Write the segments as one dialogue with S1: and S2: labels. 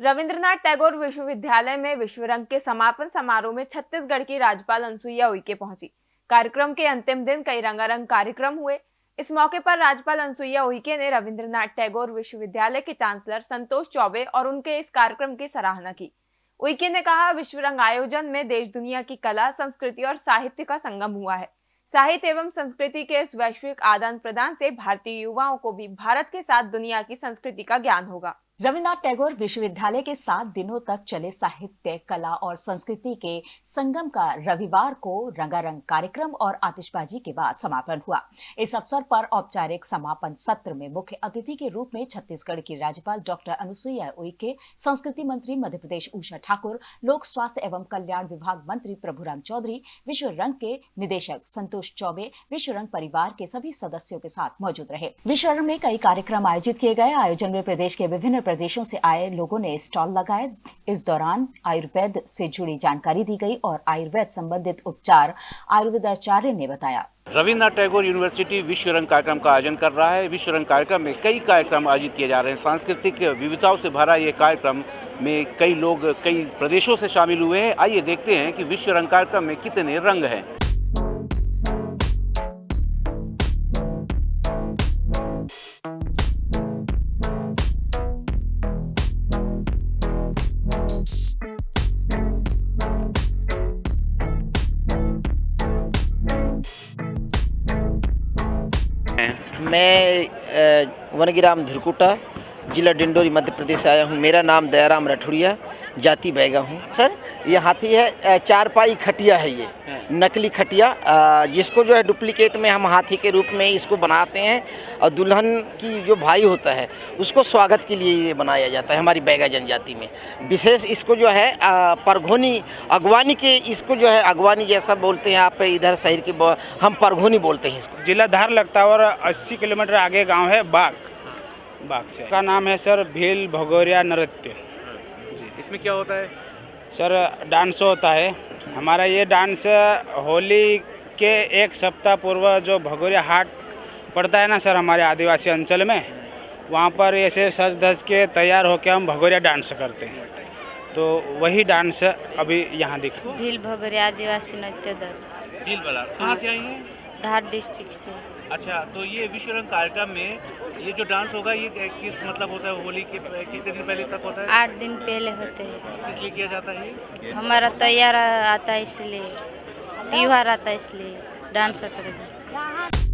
S1: रविंद्रनाथ टैगोर विश्वविद्यालय में विश्व रंग के समापन समारोह में छत्तीसगढ़ की राज्यपाल अनुसुईया उइके पहुँची। कार्यक्रम के अंतिम दिन कई रंगारंग कार्यक्रम हुए। इस मौके पर राज्यपाल अनुसुईया उइके ने रविंद्रनाथ टैगोर विश्वविद्यालय के चांसलर संतोष चौबे और उनके इस कार्यक्रम की सराहना की। उइके ने कहा विश्व रंग आयोजन में देश दुनिया की कला, संस्कृति और साहित्य का संगम हुआ है। साहित्य एवं संस्कृति के इस वैश्विक आदान प्रदान से भारतीय युवाओं को भी भारत के साथ दुनिया की संस्कृति का ज्ञान होगा।
S2: रविन्द्रनाथ टैगोर विश्वविद्यालय के सात दिनों तक चले साहित्य, कला और संस्कृति के संगम का रविवार को रंगारंग कार्यक्रम और आतिशबाजी के बाद समापन हुआ। इस अवसर पर औपचारिक समापन सत्र में मुख्य अतिथि के रूप में छत्तीसगढ़ की राज्यपाल डॉक्टर अनुसुईया उइके, संस्कृति मंत्री मध्य प्रदेश उषा ठाकुर, लोक स्वास्थ्य एवं कल्याण विभाग मंत्री प्रभुराम चौधरी, विश्व रंग के निदेशक संतोष चौबे, विश्व रंग परिवार के सभी सदस्यों के साथ मौजूद रहे। विश्व रंग में कई कार्यक्रम आयोजित किए गए। आयोजन में प्रदेश के विभिन्न प्रदेशों से आए लोगों ने स्टॉल लगाए। इस दौरान आयुर्वेद से जुड़ी जानकारी दी गई और आयुर्वेद संबंधित उपचार आयुर्वेदाचार्य ने बताया।
S3: रविन्द्रनाथ टैगोर यूनिवर्सिटी विश्व रंग कार्यक्रम का आयोजन कर रहा है। विश्व रंग कार्यक्रम में कई कार्यक्रम आयोजित किए जा रहे हैं। सांस्कृतिक विविधताओं से भरा ये कार्यक्रम में कई लोग कई प्रदेशों से शामिल हुए हैं। आइए देखते हैं कि विश्व रंग कार्यक्रम में कितने रंग हैं।
S4: मैं वनगिराम धुरकुटा, जिला डिंडोरी मध्य प्रदेश से आया हूँ। मेरा नाम दयाराम राठौड़िया, जाति बैगा हूँ। सर ये हाथी है चारपाई खटिया है ये नकली खटिया जिसको जो है डुप्लीकेट में हम हाथी के रूप में इसको बनाते हैं और दुल्हन की जो भाई होता है उसको स्वागत के लिए ये बनाया जाता है हमारी बैगा जनजाति में। विशेष इसको जो है परघोनी अगवानी के इसको जो है अगवानी जैसा बोलते हैं आप इधर शहर के हम परघोनी बोलते हैं इसको।
S5: जिला धार लगता है और अस्सी किलोमीटर आगे गाँव है बाग बाग से। का नाम है सर भील भगोरिया नृत्य।
S3: जी इसमें क्या होता है?
S5: सर डांस होता है। हमारा ये डांस होली के एक सप्ताह पूर्व जो भगोरिया हाट पड़ता है ना सर हमारे आदिवासी अंचल में वहाँ पर ऐसे सज धज के तैयार होकर हम भगोरिया डांस करते हैं। तो वही डांस अभी यहाँ दिख
S6: भील भगोरिया आदिवासी नृत्य दल।
S3: भील कहाँ से आई है?
S6: धार डिस्ट्रिक्ट से।
S3: अच्छा तो ये विश्व रंग कार्यक्रम में ये जो डांस होगा ये किस मतलब होता है? होली के कितने दिन पहले तक होता है?
S6: आठ दिन पहले होते हैं।
S3: इसलिए किया जाता है
S6: हमारा तैयार आता है इसलिए त्यौहार आता है इसलिए डांस करेगा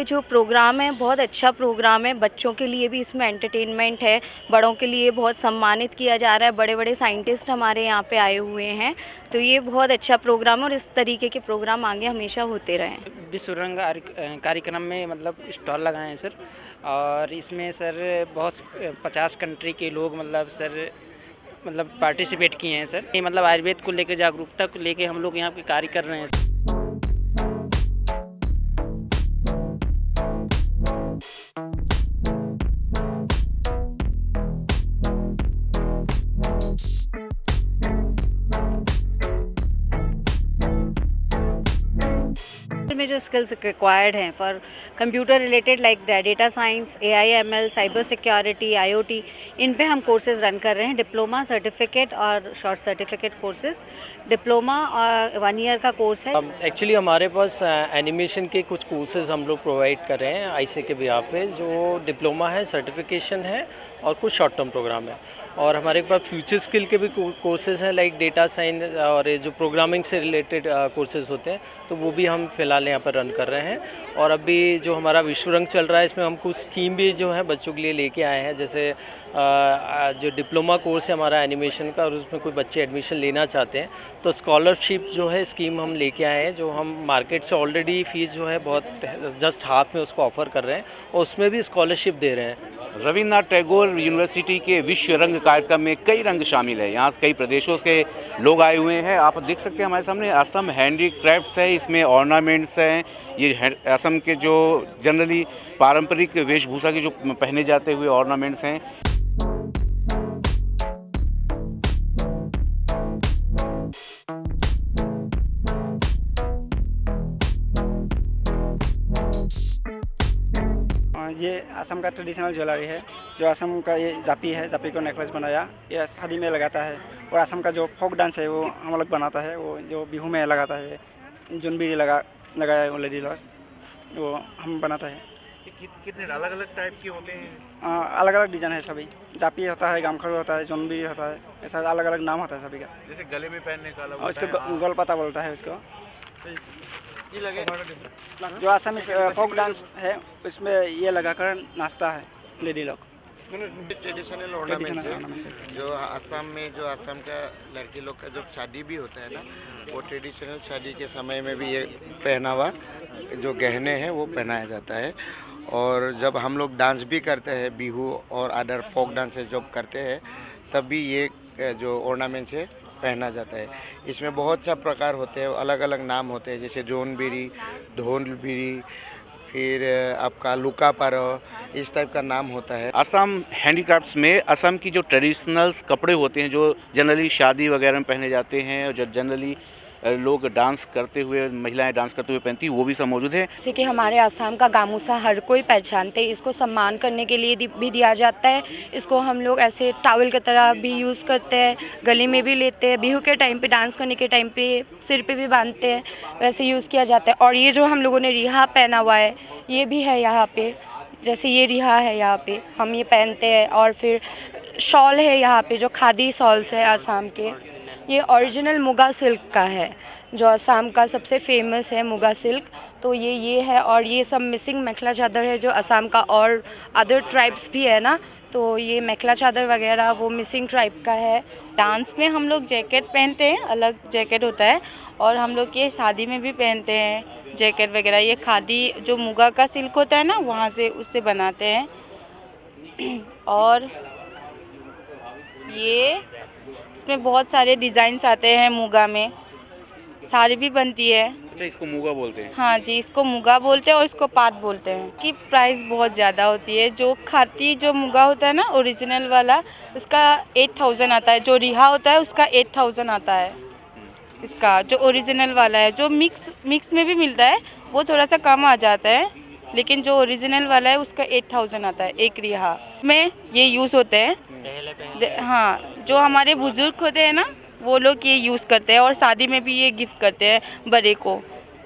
S7: ये जो प्रोग्राम है, बहुत अच्छा प्रोग्राम है। बच्चों के लिए भी इसमें एंटरटेनमेंट है, बड़ों के लिए बहुत सम्मानित किया जा रहा है। बड़े बड़े साइंटिस्ट हमारे यहाँ पे आए हुए हैं। तो ये बहुत अच्छा प्रोग्राम है और इस तरीके के प्रोग्राम आगे हमेशा होते रहें।
S8: विश्व रंग कार्यक्रम में मतलब स्टॉल लगाए हैं सर। और इसमें सर बहुत पचास कंट्री के लोग मतलब सर मतलब पार्टिसिपेट किए हैं सर। ये मतलब आयुर्वेद को लेकर जागरूकता को लेकर हम लोग यहाँ पे कार्य कर रहे हैं।
S7: में जो स्किल्स रिक्वायर्ड हैं for computer related like data science A I M L cyber security I O T इन पे हम कोर्सेज रन कर रहे हैं। डिप्लोमा सर्टिफिकेट और शॉर्ट सर्टिफिकेट कोर्सेज डिप्लोमा और वन ईयर का कोर्स है।
S9: एक्चुअली हमारे पास एनिमेशन uh, के कुछ कोर्सेज हम लोग प्रोवाइड कर रहे हैं आईसी के बिहाफ पे जो डिप्लोमा है सर्टिफिकेशन है और कुछ शॉर्ट टर्म प्रोग्राम है। और हमारे पास फ्यूचर स्किल के भी कोर्सेज हैं लाइक डेटा साइंस और जो प्रोग्रामिंग से रिलेटेड कोर्सेज होते हैं तो वो भी हम फ़िलहाल यहाँ पर रन कर रहे हैं। और अभी जो हमारा विश्व रंग चल रहा है, इसमें हम कुछ स्कीम भी जो है बच्चों के लिए लेके आए हैं, जैसे जो डिप्लोमा कोर्स है हमारा एनिमेशन का और उसमें कोई बच्चे एडमिशन लेना चाहते हैं तो स्कॉलरशिप जो है स्कीम हम लेके आए हैं, जो हम मार्केट से ऑलरेडी फ़ीस जो है बहुत जस्ट हाफ़ में उसको ऑफ़र कर रहे हैं और उसमें भी स्कॉलरशिप दे रहे हैं।
S3: रविन्द्रनाथ टैगोर यूनिवर्सिटी के विश्व रंग कार्यक्रम में कई रंग शामिल है। यहाँ कई प्रदेशों से लोग आए हुए हैं। आप देख सकते हैं हमारे सामने असम हैंडी क्राफ्ट है, इसमें ऑर्नामेंट्स हैं। ये असम के जो जनरली पारंपरिक वेशभूषा के जो पहने जाते हुए ऑर्नामेंट्स हैं।
S10: असम का ट्रेडिशनल ज्वेलरी है जो असम का ये जापी है जापी को नेकलेस बनाया ये शादी में लगाता है। और असम का जो फोक डांस है वो हम लोग बनाता है वो जो बिहू में लगाता है जुनबीरी लगा लगाया है वो लेडी लॉस वो हम बनाता है।
S3: कितने अलग अलग टाइप के होते हैं?
S10: आ, अलग अलग डिज़ाइन है सभी। जापी होता है गामखड़ू होता है जोनबीरी होता है ऐसा अलग अलग नाम होता है सभी का।
S3: जैसे गले में पहनने का अलग होता है,
S10: इसको
S3: हाँ।
S10: गोल पता बोलता है उसको। जो असम फोक डांस है उसमें ये लगाकर नाचता है लेडी लोग
S11: ट्रेडिशनल ऑर्नामेंट्स है। जो असम में जो असम का लड़की लोग का जब शादी भी होता है ना वो ट्रेडिशनल शादी के समय में भी ये पहनावा जो गहने हैं वो पहनाया जाता है। और जब हम लोग डांस भी करते हैं बिहू और अदर फोक डांसेस जब करते हैं तब भी ये जो ऑर्नामेंट्स है पहना जाता है। इसमें बहुत सा प्रकार होते हैं अलग अलग नाम होते हैं, जैसे जोन बीरी धोन बीरी फिर आपका लुका पारो इस टाइप का नाम होता है।
S3: असम हैंडीक्राफ्ट्स में, असम की जो ट्रेडिशनल्स कपड़े होते हैं, जो जनरली शादी वगैरह में पहने जाते हैं, और जो जनरली लोग डांस करते हुए, महिलाएँ डांस करते हुए पहनती वो भी सब मौजूद है।
S12: जैसे कि हमारे आसाम का गामूसा हर कोई पहचानते इसको सम्मान करने के लिए भी दिया जाता है। इसको हम लोग ऐसे टावल की तरह भी यूज़ करते हैं, गले में भी लेते हैं, बिहू के टाइम पे डांस करने के टाइम पे सिर पे भी बांधते हैं, वैसे यूज़ किया जाता है। और ये जो हम लोगों ने रिहा पहना हुआ है, ये भी है यहाँ पे, जैसे ये रिहा है यहाँ पे, हम ये पहनते हैं। और फिर शॉल है यहाँ पे, जो खादी शॉल्स है आसाम के। ये ओरिजिनल मुगा सिल्क का है, जो असम का सबसे फ़ेमस है मुगा सिल्क तो ये ये है और ये सब मिसिंग मेखला चादर है, जो असम का और अदर ट्राइब्स भी है ना। तो ये मेखला चादर वगैरह वो मिसिंग ट्राइब का है।
S13: डांस में हम लोग जैकेट पहनते हैं, अलग जैकेट होता है। और हम लोग ये शादी में भी पहनते हैं जैकेट वगैरह। ये खादी, जो मुगा का सिल्क होता है ना, वहाँ से उससे बनाते हैं। और ये इसमें बहुत सारे डिज़ाइंस आते हैं मुगा में। साड़ी भी बनती है।
S3: अच्छा इसको मूगा बोलते हैं।
S13: हाँ जी इसको मुगा बोलते हैं और इसको पात बोलते हैं कि प्राइस बहुत ज़्यादा होती है। जो खाती जो मुगा होता है ना ओरिजिनल वाला उसका एट थाउज़ेंड आता है। जो रिहा होता है उसका एट थाउज़ेंड आता है। इसका जो ओरिजिनल वाला है जो मिक्स मिक्स में भी मिलता है वो थोड़ा सा कम आ जाता है। लेकिन जो ओरिजिनल वाला है उसका एट थाउज़ेंड आता है एक रिहा। में ये यूज़ होते हैं। ज- हाँ जो हमारे बुज़ुर्ग होते हैं ना वो लोग ये यूज़ करते हैं और शादी में भी ये गिफ्ट करते हैं बड़े को।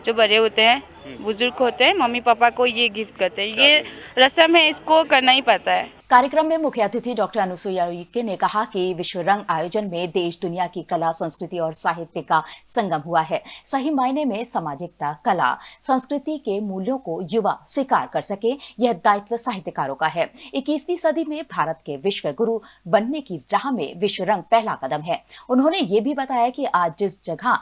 S13: जो बड़े होते हैं बुज़ुर्ग होते हैं मम्मी पापा को ये गिफ्ट करते हैं। ये रस्म है इसको करना ही पड़ता है।
S2: कार्यक्रम में मुख्य अतिथि डॉक्टर अनुसुईया उइके ने कहा कि विश्व रंग आयोजन में देश, दुनिया की कला, संस्कृति और साहित्य का संगम हुआ है। सही मायने में सामाजिकता, कला, संस्कृति के मूल्यों को युवा स्वीकार कर सके, यह दायित्व साहित्यकारों का है। 21वीं सदी में भारत के विश्व गुरु बनने की राह में विश्व रंग पहला कदम है। उन्होंने ये भी बताया कि आज जिस जगह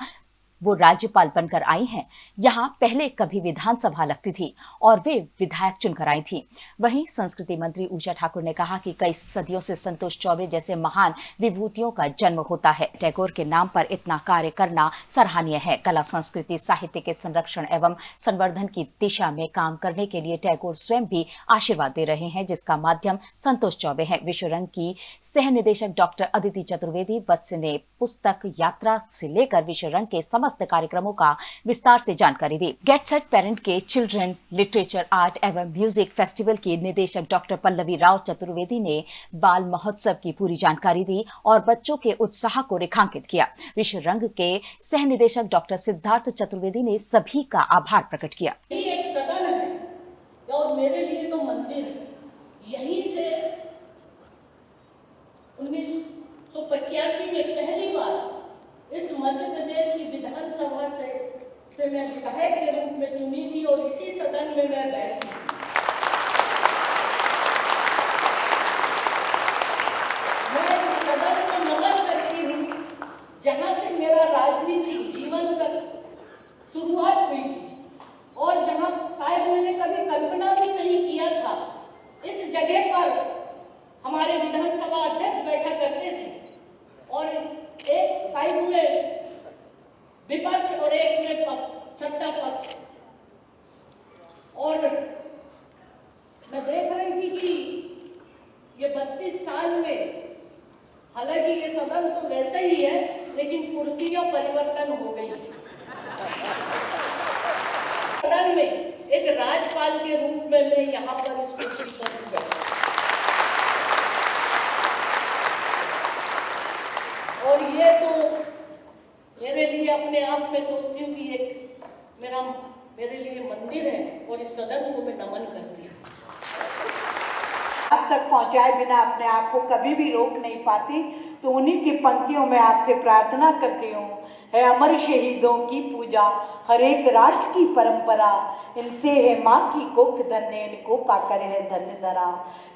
S2: वो राज्यपाल बनकर आई हैं। यहाँ पहले कभी विधानसभा लगती थी और वे विधायक चुनकर आई थी। वहीं संस्कृति मंत्री ऊषा ठाकुर ने कहा कि कई सदियों से संतोष चौबे जैसे महान विभूतियों का जन्म होता है। टैगोर के नाम पर इतना कार्य करना सराहनीय है। कला, संस्कृति, साहित्य के संरक्षण एवं संवर्धन की दिशा में काम करने के लिए टैगोर स्वयं भी आशीर्वाद दे रहे हैं, जिसका माध्यम संतोष चौबे है। विश्व रंग की सह निदेशक डॉक्टर अदिति चतुर्वेदी वत्स ने पुस्तक यात्रा से लेकर विश्व रंग के समस्त कार्यक्रमों का विस्तार से जानकारी दी। गेट सेट पेरेंट के चिल्ड्रन लिटरेचर आर्ट एवं म्यूज़िक फेस्टिवल के निदेशक डॉक्टर पल्लवी राव चतुर्वेदी ने बाल महोत्सव की पूरी जानकारी दी और बच्चों के उत्साह को रेखांकित किया। विश्व रंग के सह निदेशक डॉक्टर सिद्धार्थ चतुर्वेदी ने सभी का आभार प्रकट किया।
S14: एक है और मेरे लिए तो मंदिर है यहीं से उन्नीस सौ पचासी में पहली बार इस मध्य प्रदेश की विधानसभा से से मैं विधायक के रूप में चुनी थी और इसी सदन में मैं बैठी थी मैं इस सदन को नमन करती हूँ जहाँ से मेरा राजनीतिक जीवन का शुरुआत हुई थी। और जहाँ शायद मैंने कभी कल्पना भी नहीं किया था, इस जगह पर हमारे विधानसभा अध्यक्ष बैठा करते थे। और एक साइड में विपक्ष और एक में पक्ष- सत्ता पक्ष। और मैं देख रही थी कि ये बत्तीस साल में, हालाँकि ये सदन तो वैसे ही है लेकिन कुर्सियाँ परिवर्तन हो गई। सदन में एक राज्यपाल के रूप में मैं यहाँ पर इस कुर्सी पर और ये तो मेरे लिए अपने आप में सोचती हूँ कि एक मेरा, मेरे लिए मंदिर है और इस सदन को मैं नमन करती हूँ।
S15: आप तक पहुँचाए बिना अपने आप को कभी भी रोक नहीं पाती। तो उन्हीं की पंक्तियों में आपसे प्रार्थना करती हूँ। है अमर शहीदों की पूजा हर एक राष्ट्र की परंपरा, इनसे है माँ की कोख धन्य, इनको पाकर है धन्य धरा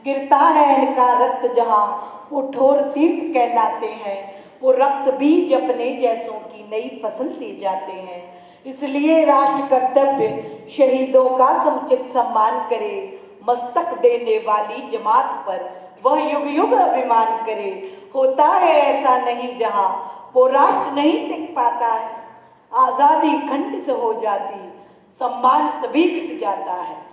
S15: गिरता है इनका रक्त जहाँ, वो ठोर तीर्थ कहलाते हैं। वो रक्त बीज अपने जैसों की नई फ़सल ले जाते हैं। इसलिए राष्ट्र कर्तव्य, शहीदों का समुचित सम्मान करे। मस्तक देने वाली जमात पर वह युग युग अभिमान करे। होता है ऐसा नहीं जहाँ वो राष्ट्र नहीं टिक पाता है। आज़ादी खंडित हो जाती सम्मान सभी बिक जाता है।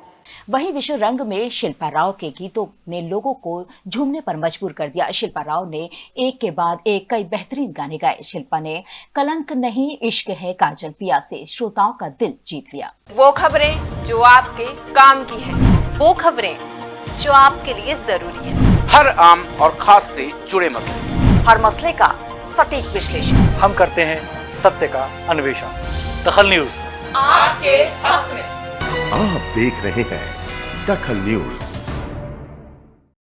S2: वहीं विश्व रंग में शिल्पा राव के गीतों ने लोगों को झूमने पर मजबूर कर दिया। शिल्पा राव ने एक के बाद एक कई बेहतरीन गाने गाए। शिल्पा ने कलंक नहीं इश्क है काजल पिया से श्रोताओं का दिल जीत लिया।
S1: वो खबरें जो आपके काम की है।
S16: वो खबरें जो आपके लिए ज़रूरी है।
S3: हर आम और खास से जुड़े मसले।
S16: हर मसले का सटीक विश्लेषण।
S17: हम करते हैं सत्य का अन्वेषण। दखल न्यूज़।
S1: आपके हक में।
S18: आप देख रहे हैं दखल न्यूज़।